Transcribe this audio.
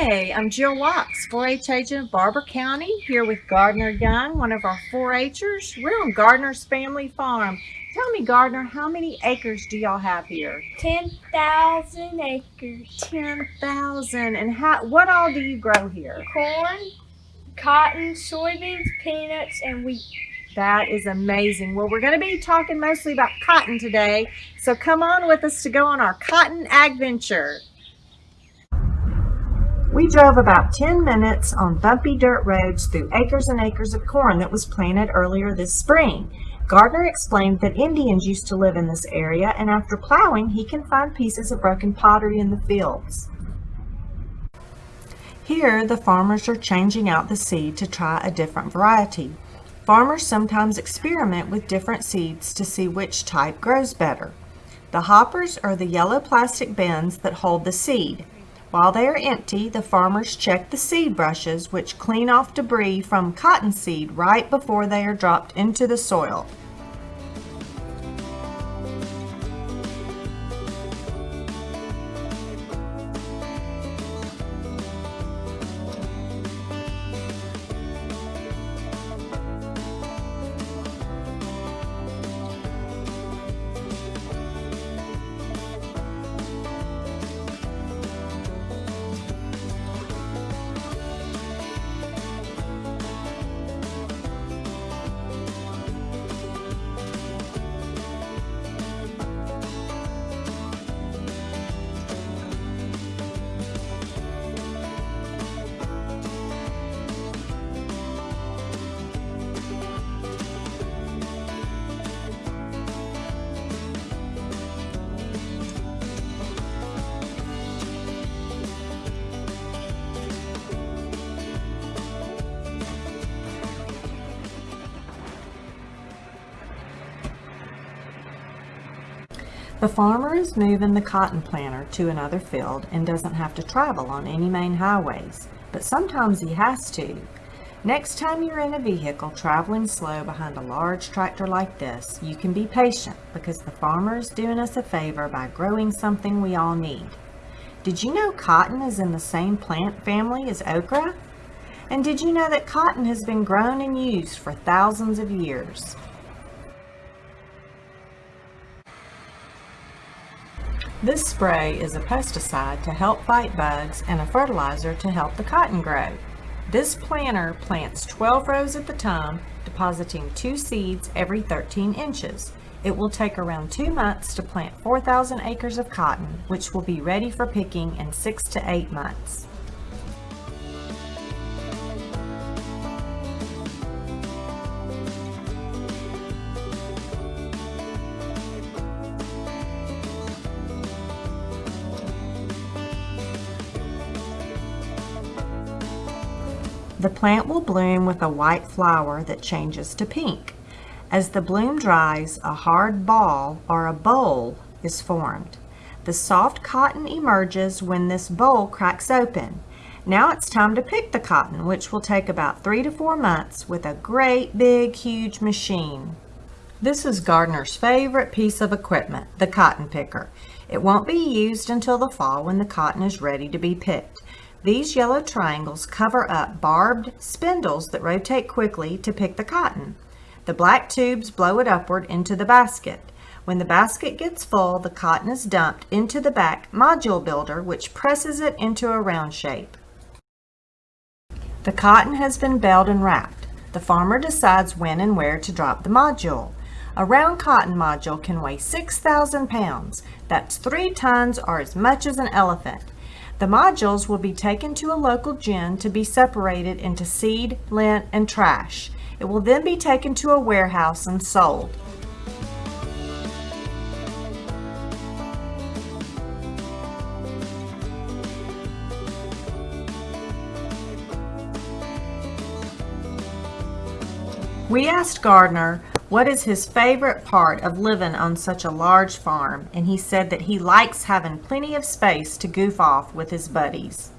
Hey, I'm Jill Locks, 4-H agent of Barbour County, here with Gardner Young, one of our 4-Hers. We're on Gardner's family farm. Tell me, Gardner, how many acres do y'all have here? 10,000 acres. 10,000. And how? what all do you grow here? Corn, cotton, soybeans, peanuts, and wheat. That is amazing. Well, we're going to be talking mostly about cotton today, so come on with us to go on our cotton adventure. We drove about 10 minutes on bumpy dirt roads through acres and acres of corn that was planted earlier this spring. Gardner explained that Indians used to live in this area and after plowing he can find pieces of broken pottery in the fields. Here the farmers are changing out the seed to try a different variety. Farmers sometimes experiment with different seeds to see which type grows better. The hoppers are the yellow plastic bins that hold the seed. While they are empty, the farmers check the seed brushes which clean off debris from cottonseed right before they are dropped into the soil. The farmer is moving the cotton planter to another field and doesn't have to travel on any main highways, but sometimes he has to. Next time you're in a vehicle traveling slow behind a large tractor like this, you can be patient because the farmer is doing us a favor by growing something we all need. Did you know cotton is in the same plant family as okra? And did you know that cotton has been grown and used for thousands of years? This spray is a pesticide to help fight bugs and a fertilizer to help the cotton grow. This planter plants 12 rows at the time, depositing two seeds every 13 inches. It will take around two months to plant 4,000 acres of cotton, which will be ready for picking in six to eight months. The plant will bloom with a white flower that changes to pink. As the bloom dries, a hard ball or a boll is formed. The soft cotton emerges when this boll cracks open. Now it's time to pick the cotton, which will take about three to four months with a great big huge machine. This is Gardner's favorite piece of equipment, the cotton picker. It won't be used until the fall when the cotton is ready to be picked. These yellow triangles cover up barbed spindles that rotate quickly to pick the cotton. The black tubes blow it upward into the basket. When the basket gets full, the cotton is dumped into the back module builder, which presses it into a round shape. The cotton has been baled and wrapped. The farmer decides when and where to drop the module. A round cotton module can weigh 6,000 pounds. That's three tons or as much as an elephant. The modules will be taken to a local gin to be separated into seed, lint, and trash. It will then be taken to a warehouse and sold. We asked Gardner what is his favorite part of living on such a large farm, and he said that he likes having plenty of space to goof off with his buddies.